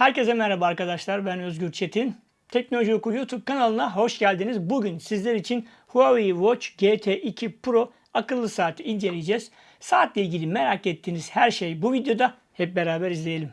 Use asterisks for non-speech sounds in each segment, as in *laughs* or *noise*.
Herkese merhaba arkadaşlar. Ben Özgür Çetin. Teknoloji Oku YouTube kanalına hoş geldiniz. Bugün sizler için Huawei Watch GT2 Pro akıllı saati inceleyeceğiz. Saatle ilgili merak ettiğiniz her şey bu videoda. Hep beraber izleyelim.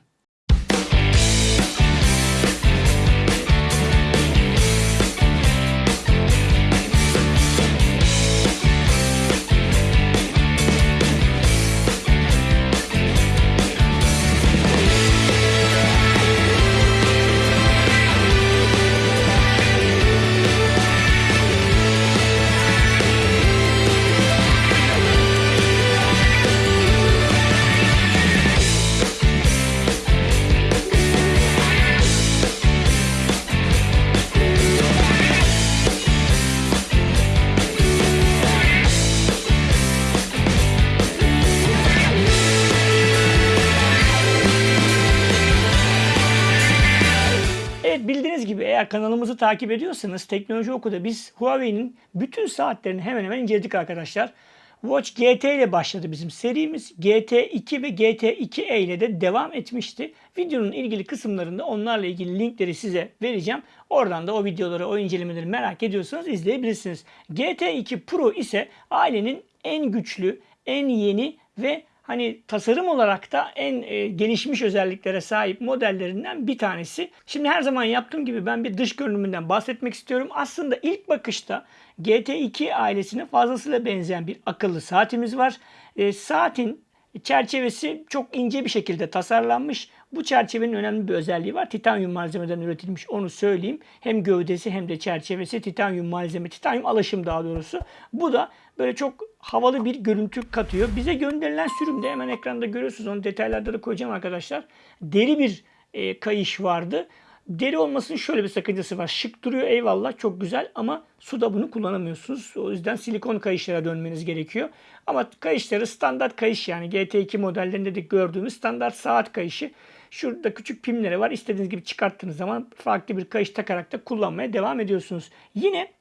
Eğer kanalımızı takip ediyorsanız Teknoloji Oku'da biz Huawei'nin bütün saatlerini hemen hemen inceledik arkadaşlar. Watch GT ile başladı bizim serimiz. GT2 ve GT2e ile de devam etmişti. Videonun ilgili kısımlarında onlarla ilgili linkleri size vereceğim. Oradan da o videoları, o incelemeleri merak ediyorsanız izleyebilirsiniz. GT2 Pro ise ailenin en güçlü, en yeni ve hani tasarım olarak da en e, gelişmiş özelliklere sahip modellerinden bir tanesi. Şimdi her zaman yaptığım gibi ben bir dış görünümünden bahsetmek istiyorum. Aslında ilk bakışta GT2 ailesine fazlasıyla benzeyen bir akıllı saatimiz var. E, saatin çerçevesi çok ince bir şekilde tasarlanmış. Bu çerçevenin önemli bir özelliği var. Titanyum malzemeden üretilmiş onu söyleyeyim. Hem gövdesi hem de çerçevesi titanyum malzeme, titanyum alaşım daha doğrusu. Bu da böyle çok havalı bir görüntü katıyor. Bize gönderilen sürümde hemen ekranda görüyorsunuz. Onu detaylarda da koyacağım arkadaşlar. Deri bir e, kayış vardı. Deri olmasının şöyle bir sakıncası var. Şık duruyor eyvallah çok güzel ama suda bunu kullanamıyorsunuz. O yüzden silikon kayışlara dönmeniz gerekiyor. Ama kayışları standart kayış yani GT2 modellerinde de gördüğümüz standart saat kayışı. Şurada küçük pimleri var. İstediğiniz gibi çıkarttığınız zaman farklı bir kayış takarak da kullanmaya devam ediyorsunuz. Yine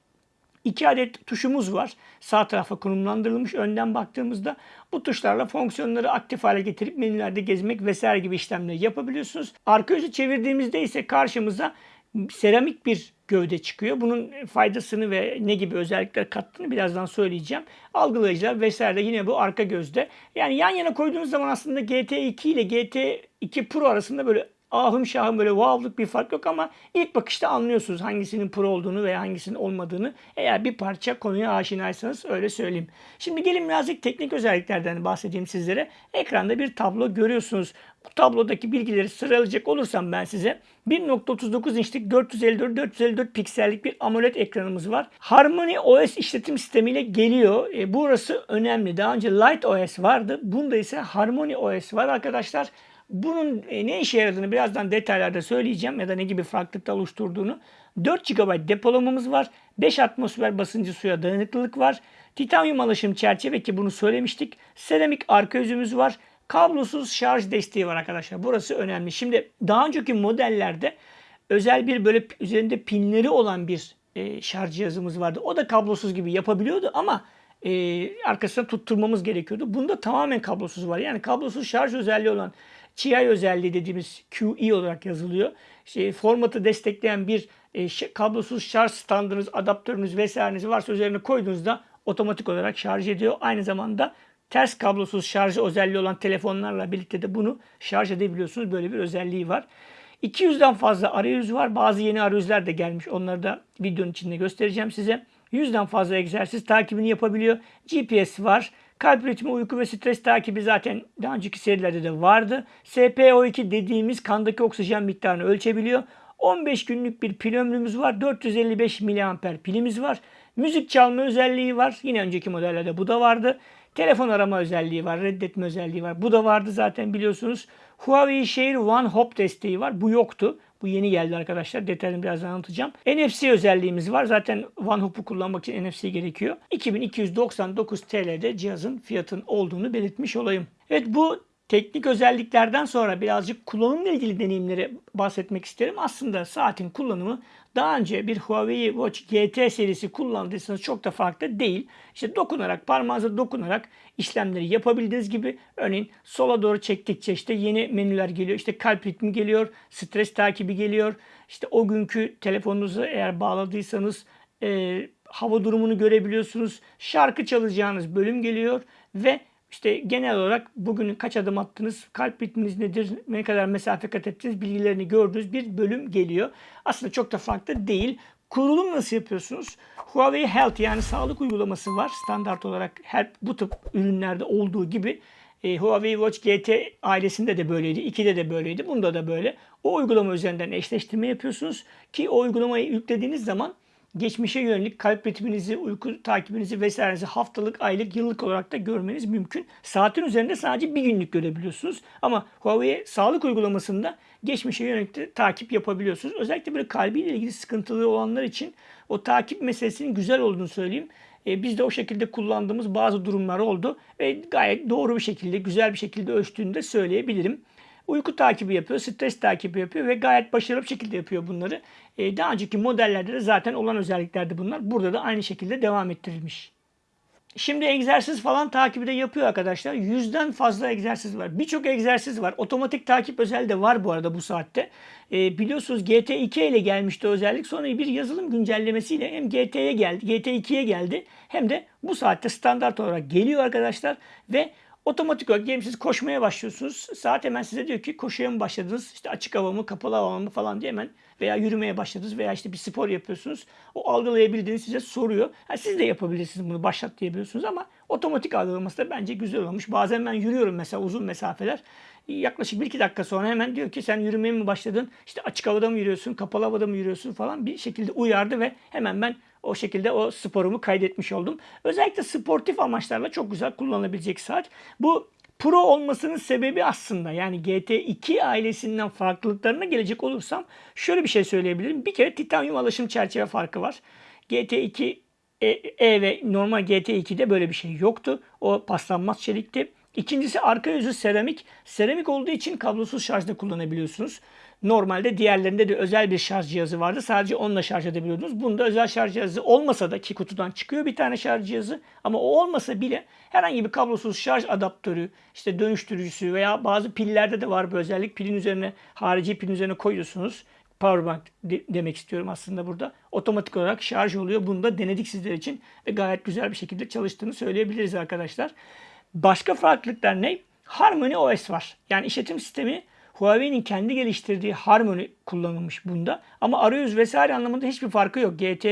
İki adet tuşumuz var. Sağ tarafa konumlandırılmış. Önden baktığımızda bu tuşlarla fonksiyonları aktif hale getirip menülerde gezmek vesaire gibi işlemleri yapabiliyorsunuz. Arka yüzü çevirdiğimizde ise karşımıza seramik bir gövde çıkıyor. Bunun faydasını ve ne gibi özellikler kattığını birazdan söyleyeceğim. Algılayıcılar vesaire yine bu arka gözde. Yani yan yana koyduğunuz zaman aslında GT2 ile GT2 Pro arasında böyle ahım şahım böyle wow'luk bir fark yok ama ilk bakışta anlıyorsunuz hangisinin pro olduğunu veya hangisinin olmadığını. Eğer bir parça konuya aşinaysanız öyle söyleyeyim. Şimdi gelin birazcık teknik özelliklerden bahsedeyim sizlere. Ekranda bir tablo görüyorsunuz. Bu tablodaki bilgileri sıralayacak olursam ben size 1.39 inçlik 454-454 piksellik bir AMOLED ekranımız var. Harmony OS işletim sistemiyle geliyor. E, burası önemli. Daha önce Light OS vardı. Bunda ise Harmony OS var arkadaşlar. Bunun e, ne işe yaradığını birazdan detaylarda söyleyeceğim ya da ne gibi farklılıklar oluşturduğunu. 4 GB depolamamız var. 5 atmosfer basıncı suya dayanıklılık var. Titanyum alaşım çerçeve ki bunu söylemiştik. Seramik arka yüzümüz var. Kablosuz şarj desteği var arkadaşlar. Burası önemli. Şimdi daha önceki modellerde özel bir böyle üzerinde pinleri olan bir e, şarj cihazımız vardı. O da kablosuz gibi yapabiliyordu ama e, arkasına tutturmamız gerekiyordu. Bunda tamamen kablosuz var. Yani kablosuz şarj özelliği olan TI özelliği dediğimiz QE olarak yazılıyor. İşte formatı destekleyen bir e, kablosuz şarj standınız, adaptörünüz vesaireniz varsa üzerine koyduğunuzda otomatik olarak şarj ediyor. Aynı zamanda ters kablosuz şarj özelliği olan telefonlarla birlikte de bunu şarj edebiliyorsunuz. Böyle bir özelliği var. 200'den fazla arayüz var. Bazı yeni arayüzler de gelmiş. Onları da videonun içinde göstereceğim size. 100'den fazla egzersiz takibini yapabiliyor. GPS var. Kalp ritmi, uyku ve stres takibi zaten daha önceki serilerde de vardı. SpO2 dediğimiz kandaki oksijen miktarını ölçebiliyor. 15 günlük bir pil ömrümüz var. 455 mAh pilimiz var. Müzik çalma özelliği var. Yine önceki modellerde bu da vardı. Telefon arama özelliği var. Reddetme özelliği var. Bu da vardı zaten biliyorsunuz. Huawei Share One Hop desteği var. Bu yoktu. Bu yeni geldi arkadaşlar. Detayını birazdan anlatacağım. NFC özelliğimiz var. Zaten OneHop'u kullanmak için NFC gerekiyor. 2299 TL'de cihazın fiyatın olduğunu belirtmiş olayım. Evet bu teknik özelliklerden sonra birazcık kullanımla ilgili deneyimleri bahsetmek isterim. Aslında saatin kullanımı daha önce bir Huawei Watch GT serisi kullandıysanız çok da farklı değil. İşte dokunarak, parmağınıza dokunarak işlemleri yapabildiğiniz gibi örneğin sola doğru çektikçe işte yeni menüler geliyor. İşte kalp ritmi geliyor, stres takibi geliyor. İşte o günkü telefonunuzu eğer bağladıysanız e, hava durumunu görebiliyorsunuz. Şarkı çalacağınız bölüm geliyor ve işte genel olarak bugün kaç adım attınız, kalp ritminiz nedir, ne kadar mesafe kat ettiniz bilgilerini gördüğünüz bir bölüm geliyor. Aslında çok da farklı değil. Kurulum nasıl yapıyorsunuz? Huawei Health yani sağlık uygulaması var. Standart olarak her bu tip ürünlerde olduğu gibi e, Huawei Watch GT ailesinde de böyleydi. 2'de de böyleydi. Bunda da böyle. O uygulama üzerinden eşleştirme yapıyorsunuz ki o uygulamayı yüklediğiniz zaman geçmişe yönelik kalp ritminizi, uyku takibinizi vesairenizi haftalık, aylık, yıllık olarak da görmeniz mümkün. Saatin üzerinde sadece bir günlük görebiliyorsunuz. Ama Huawei sağlık uygulamasında geçmişe yönelik de takip yapabiliyorsunuz. Özellikle böyle kalbiyle ilgili sıkıntılı olanlar için o takip meselesinin güzel olduğunu söyleyeyim. E, biz de o şekilde kullandığımız bazı durumlar oldu ve gayet doğru bir şekilde, güzel bir şekilde ölçtüğünü de söyleyebilirim. Uyku takibi yapıyor, stres takibi yapıyor ve gayet başarılı bir şekilde yapıyor bunları. Ee, daha önceki modellerde de zaten olan özelliklerdi bunlar. Burada da aynı şekilde devam ettirilmiş. Şimdi egzersiz falan takibi de yapıyor arkadaşlar. Yüzden fazla egzersiz var. Birçok egzersiz var. Otomatik takip özelliği de var bu arada bu saatte. E, biliyorsunuz GT2 ile gelmişti özellik. Sonra bir yazılım güncellemesiyle hem GT'ye geldi, GT2'ye geldi. Hem de bu saatte standart olarak geliyor arkadaşlar. Ve Otomatik olarak diyelim siz koşmaya başlıyorsunuz. Saat hemen size diyor ki koşuya mı başladınız? İşte açık hava mı, kapalı hava mı falan diye hemen veya yürümeye başladınız veya işte bir spor yapıyorsunuz. O algılayabildiğini size soruyor. Ha, siz de yapabilirsiniz bunu başlat diyebiliyorsunuz ama otomatik algılaması da bence güzel olmuş. Bazen ben yürüyorum mesela uzun mesafeler. Yaklaşık 1-2 dakika sonra hemen diyor ki sen yürümeye mi başladın? İşte açık havada mı yürüyorsun, kapalı havada mı yürüyorsun falan bir şekilde uyardı ve hemen ben o şekilde o sporumu kaydetmiş oldum. Özellikle sportif amaçlarla çok güzel kullanılabilecek saat. Bu Pro olmasının sebebi aslında yani GT2 ailesinden farklılıklarına gelecek olursam şöyle bir şey söyleyebilirim. Bir kere titanyum alaşım çerçeve farkı var. GT2 e, e ve normal GT2'de böyle bir şey yoktu. O paslanmaz çelikti. İkincisi arka yüzü seramik. Seramik olduğu için kablosuz şarjda kullanabiliyorsunuz. Normalde diğerlerinde de özel bir şarj cihazı vardı. Sadece onunla şarj edebiliyordunuz. Bunda özel şarj cihazı olmasa da ki kutudan çıkıyor bir tane şarj cihazı. Ama o olmasa bile herhangi bir kablosuz şarj adaptörü, işte dönüştürücüsü veya bazı pillerde de var bu özellik. Pilin üzerine, harici pilin üzerine koyuyorsunuz. Powerbank de- demek istiyorum aslında burada. Otomatik olarak şarj oluyor. Bunu da denedik sizler için ve gayet güzel bir şekilde çalıştığını söyleyebiliriz arkadaşlar. Başka farklılıklar ne? Harmony OS var. Yani işletim sistemi Huawei'nin kendi geliştirdiği Harmony kullanılmış bunda. Ama arayüz vesaire anlamında hiçbir farkı yok. GT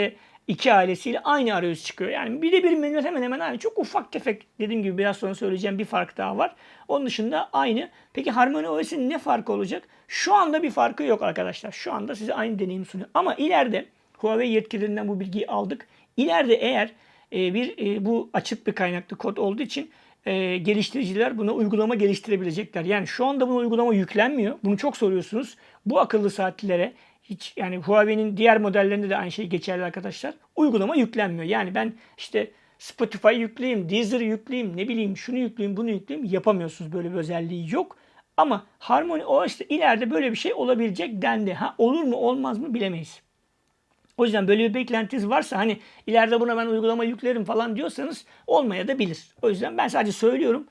2 ailesiyle aynı arayüz çıkıyor. Yani bir de bir menü hemen hemen aynı. Çok ufak tefek dediğim gibi biraz sonra söyleyeceğim bir fark daha var. Onun dışında aynı. Peki Harmony OS'in ne farkı olacak? Şu anda bir farkı yok arkadaşlar. Şu anda size aynı deneyim sunuyor. Ama ileride Huawei yetkililerinden bu bilgiyi aldık. İleride eğer e, bir e, bu açık bir kaynaklı kod olduğu için e, geliştiriciler buna uygulama geliştirebilecekler. Yani şu anda buna uygulama yüklenmiyor. Bunu çok soruyorsunuz. Bu akıllı saatlere hiç yani Huawei'nin diğer modellerinde de aynı şey geçerli arkadaşlar. Uygulama yüklenmiyor. Yani ben işte Spotify yükleyeyim, Deezer yükleyeyim, ne bileyim şunu yükleyeyim, bunu yükleyeyim yapamıyorsunuz. Böyle bir özelliği yok. Ama Harmony OS'te ileride böyle bir şey olabilecek dendi. Ha olur mu olmaz mı bilemeyiz. O yüzden böyle bir beklentiniz varsa hani ileride buna ben uygulama yüklerim falan diyorsanız olmaya da bilir. O yüzden ben sadece söylüyorum.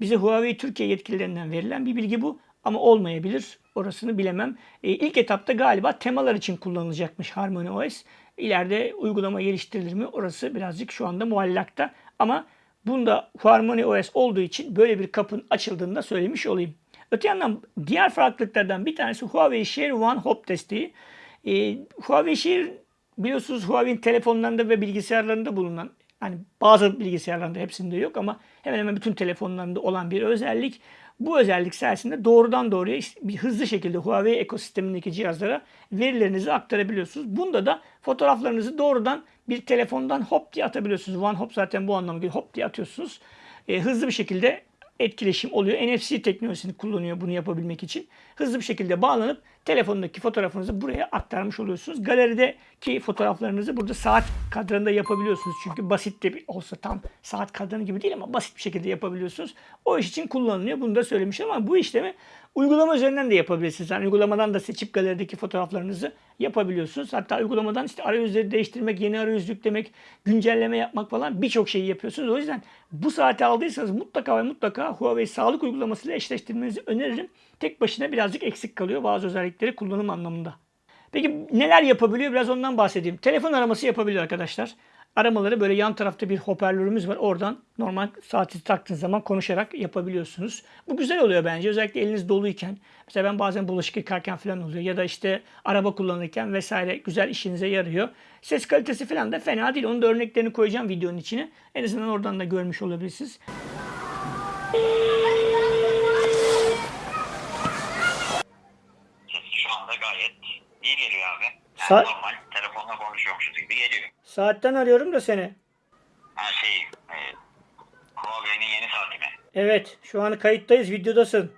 Bize Huawei Türkiye yetkililerinden verilen bir bilgi bu ama olmayabilir. Orasını bilemem. E, ilk etapta galiba temalar için kullanılacakmış Harmony OS. İleride uygulama geliştirilir mi? Orası birazcık şu anda muallakta. Ama bunda Harmony OS olduğu için böyle bir kapın açıldığını da söylemiş olayım. Öte yandan diğer farklılıklardan bir tanesi Huawei Share One Hop desteği. E, Huawei Share biliyorsunuz Huawei'nin telefonlarında ve bilgisayarlarında bulunan hani bazı bilgisayarlarında hepsinde yok ama hemen hemen bütün telefonlarında olan bir özellik. Bu özellik sayesinde doğrudan doğruya bir hızlı şekilde Huawei ekosistemindeki cihazlara verilerinizi aktarabiliyorsunuz. Bunda da fotoğraflarınızı doğrudan bir telefondan hop diye atabiliyorsunuz. One hop zaten bu anlamda. Hop diye atıyorsunuz. E, hızlı bir şekilde etkileşim oluyor. NFC teknolojisini kullanıyor bunu yapabilmek için. Hızlı bir şekilde bağlanıp telefondaki fotoğrafınızı buraya aktarmış oluyorsunuz. Galerideki fotoğraflarınızı burada saat kadranında yapabiliyorsunuz. Çünkü basit de bir- olsa tam saat kadranı gibi değil ama basit bir şekilde yapabiliyorsunuz. O iş için kullanılıyor. Bunu da söylemiştim ama bu işlemi uygulama üzerinden de yapabilirsiniz. Yani uygulamadan da seçip galerideki fotoğraflarınızı yapabiliyorsunuz. Hatta uygulamadan işte arayüzleri değiştirmek, yeni arayüz yüklemek, güncelleme yapmak falan birçok şeyi yapıyorsunuz. O yüzden bu saati aldıysanız mutlaka ve mutlaka Huawei sağlık uygulamasıyla eşleştirmenizi öneririm. Tek başına birazcık eksik kalıyor bazı özellikleri kullanım anlamında. Peki neler yapabiliyor? Biraz ondan bahsedeyim. Telefon araması yapabiliyor arkadaşlar. Aramaları böyle yan tarafta bir hoparlörümüz var. Oradan normal saati taktığınız zaman konuşarak yapabiliyorsunuz. Bu güzel oluyor bence. Özellikle eliniz doluyken. Mesela ben bazen bulaşık yıkarken falan oluyor. Ya da işte araba kullanırken vesaire güzel işinize yarıyor. Ses kalitesi falan da fena değil. Onun da örneklerini koyacağım videonun içine. En azından oradan da görmüş olabilirsiniz. Sesi şu anda gayet iyi geliyor abi. Yani Sa- normal telefonla konuşuyormuşuz gibi geliyor. Saatten arıyorum da seni. Her şey e, Huawei'nin yeni saati mi? Evet, şu an kayıttayız, videodasın.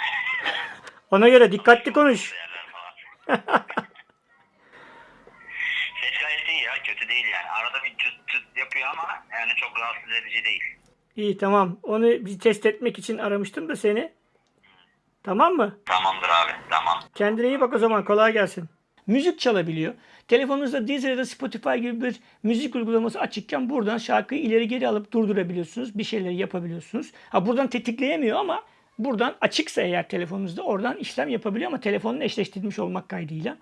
*laughs* Ona göre dikkatli konuş. Değerler falan. *laughs* Ses gayet iyi ya kötü değil yani. Arada bir çıt çıt yapıyor ama yani çok rahatsız edici değil. İyi tamam. Onu bir test etmek için aramıştım da seni. Tamam mı? Tamamdır abi tamam. Kendine iyi bak o zaman. Kolay gelsin. Müzik çalabiliyor. Telefonunuzda Deezer ya da Spotify gibi bir müzik uygulaması açıkken buradan şarkıyı ileri geri alıp durdurabiliyorsunuz. Bir şeyleri yapabiliyorsunuz. Ha buradan tetikleyemiyor ama buradan açıksa eğer telefonunuzda oradan işlem yapabiliyor ama telefonla eşleştirilmiş olmak kaydıyla.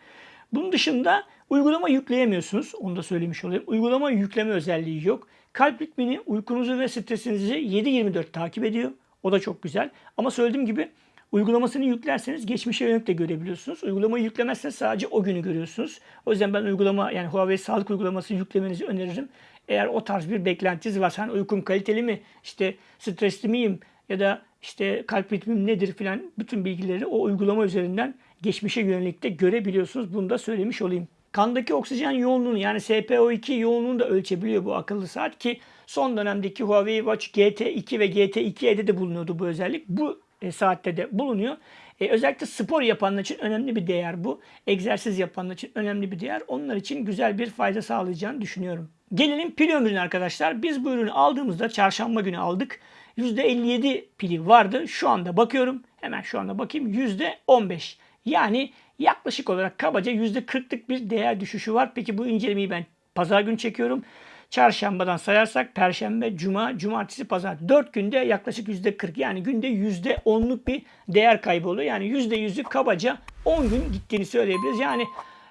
Bunun dışında uygulama yükleyemiyorsunuz. Onu da söylemiş olayım. Uygulama yükleme özelliği yok. Kalp ritmini, uykunuzu ve stresinizi 7-24 takip ediyor. O da çok güzel. Ama söylediğim gibi Uygulamasını yüklerseniz geçmişe yönelik de görebiliyorsunuz. Uygulamayı yüklemezseniz sadece o günü görüyorsunuz. O yüzden ben uygulama yani Huawei sağlık uygulaması yüklemenizi öneririm. Eğer o tarz bir beklentiniz varsa hani uykum kaliteli mi, işte stresli miyim ya da işte kalp ritmim nedir filan bütün bilgileri o uygulama üzerinden geçmişe yönelik de görebiliyorsunuz. Bunu da söylemiş olayım. Kandaki oksijen yoğunluğunu yani SpO2 yoğunluğunu da ölçebiliyor bu akıllı saat ki son dönemdeki Huawei Watch GT2 ve GT2'de de bulunuyordu bu özellik. Bu e, saatte de bulunuyor. E, özellikle spor yapanlar için önemli bir değer bu. Egzersiz yapanlar için önemli bir değer. Onlar için güzel bir fayda sağlayacağını düşünüyorum. Gelelim pil ömrüne arkadaşlar. Biz bu ürünü aldığımızda çarşamba günü aldık. %57 pili vardı. Şu anda bakıyorum. Hemen şu anda bakayım. %15. Yani yaklaşık olarak kabaca %40'lık bir değer düşüşü var. Peki bu incelemeyi ben pazar günü çekiyorum. Çarşambadan sayarsak Perşembe, Cuma, Cumartesi, Pazar. 4 günde yaklaşık %40 yani günde %10'luk bir değer kaybı oluyor. Yani %100'ü kabaca 10 gün gittiğini söyleyebiliriz. Yani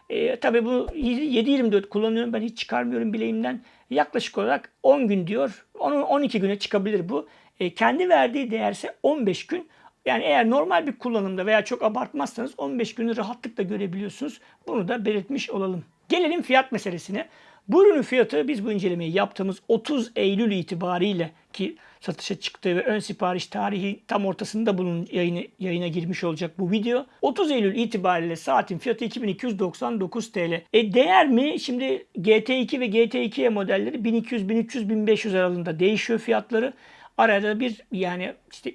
e, tabii bu 7-24 kullanıyorum ben hiç çıkarmıyorum bileğimden. Yaklaşık olarak 10 gün diyor. Onun 12 güne çıkabilir bu. E, kendi verdiği değerse 15 gün. Yani eğer normal bir kullanımda veya çok abartmazsanız 15 günü rahatlıkla görebiliyorsunuz. Bunu da belirtmiş olalım. Gelelim fiyat meselesine. Bu ürünün fiyatı biz bu incelemeyi yaptığımız 30 Eylül itibariyle ki satışa çıktığı ve ön sipariş tarihi tam ortasında bunun yayını, yayına girmiş olacak bu video. 30 Eylül itibariyle saatin fiyatı 2299 TL. E değer mi? Şimdi GT2 ve GT2E modelleri 1200, 1300, 1500 aralığında değişiyor fiyatları. Arada bir yani işte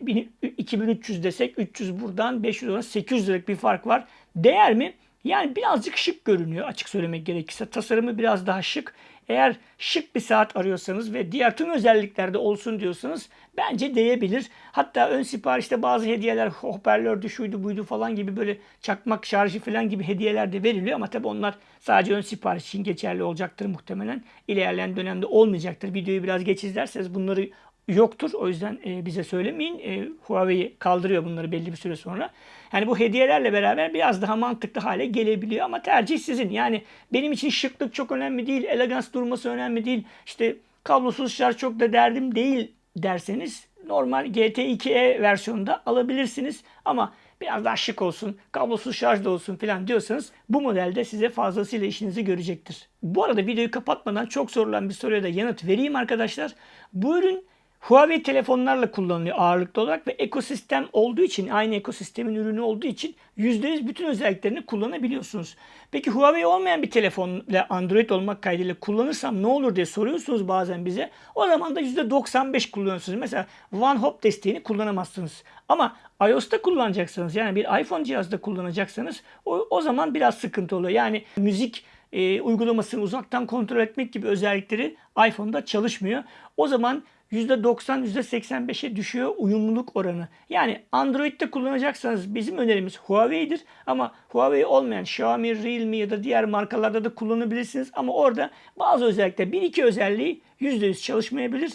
2300 desek 300 buradan 500 oradan 800 liralık bir fark var. Değer mi? Yani birazcık şık görünüyor açık söylemek gerekirse. Tasarımı biraz daha şık. Eğer şık bir saat arıyorsanız ve diğer tüm özelliklerde olsun diyorsanız bence değebilir. Hatta ön siparişte bazı hediyeler hoparlördü şuydu buydu falan gibi böyle çakmak şarjı falan gibi hediyeler de veriliyor. Ama tabii onlar sadece ön sipariş için geçerli olacaktır muhtemelen. İlerleyen dönemde olmayacaktır. Videoyu biraz geç izlerseniz bunları yoktur. O yüzden e, bize söylemeyin. E, Huawei kaldırıyor bunları belli bir süre sonra. Yani bu hediyelerle beraber biraz daha mantıklı hale gelebiliyor ama tercih sizin. Yani benim için şıklık çok önemli değil, elegans durması önemli değil. İşte kablosuz şarj çok da derdim değil derseniz normal GT2e versiyonunda alabilirsiniz. Ama biraz daha şık olsun, kablosuz şarj da olsun falan diyorsanız bu modelde size fazlasıyla işinizi görecektir. Bu arada videoyu kapatmadan çok sorulan bir soruya da yanıt vereyim arkadaşlar. Bu ürün Huawei telefonlarla kullanılıyor ağırlıklı olarak ve ekosistem olduğu için, aynı ekosistemin ürünü olduğu için %100 bütün özelliklerini kullanabiliyorsunuz. Peki Huawei olmayan bir telefonla Android olmak kaydıyla kullanırsam ne olur diye soruyorsunuz bazen bize. O zaman da %95 kullanıyorsunuz. Mesela One Hop desteğini kullanamazsınız. Ama iOS'ta kullanacaksanız yani bir iPhone cihazda kullanacaksanız o, o zaman biraz sıkıntı oluyor. Yani müzik e, uygulamasını uzaktan kontrol etmek gibi özellikleri iPhone'da çalışmıyor. O zaman %90, %85'e düşüyor uyumluluk oranı. Yani Android'de kullanacaksanız bizim önerimiz Huawei'dir. Ama Huawei olmayan Xiaomi, Realme ya da diğer markalarda da kullanabilirsiniz. Ama orada bazı özellikler, bir iki özelliği %100 çalışmayabilir.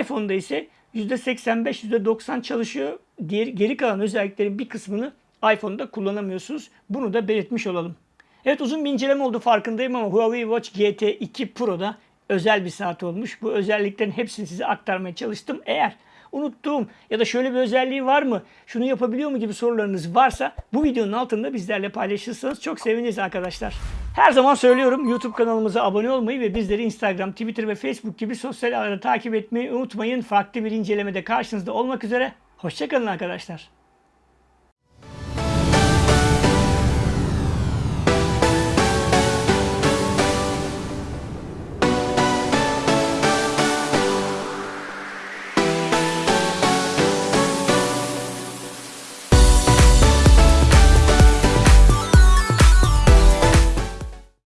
iPhone'da ise %85, %90 çalışıyor. Diğer, geri kalan özelliklerin bir kısmını iPhone'da kullanamıyorsunuz. Bunu da belirtmiş olalım. Evet uzun bir inceleme oldu farkındayım ama Huawei Watch GT2 Pro'da özel bir saat olmuş. Bu özelliklerin hepsini size aktarmaya çalıştım. Eğer unuttuğum ya da şöyle bir özelliği var mı, şunu yapabiliyor mu gibi sorularınız varsa bu videonun altında bizlerle paylaşırsanız çok seviniriz arkadaşlar. Her zaman söylüyorum YouTube kanalımıza abone olmayı ve bizleri Instagram, Twitter ve Facebook gibi sosyal ağlarda takip etmeyi unutmayın. Farklı bir incelemede karşınızda olmak üzere. Hoşçakalın arkadaşlar.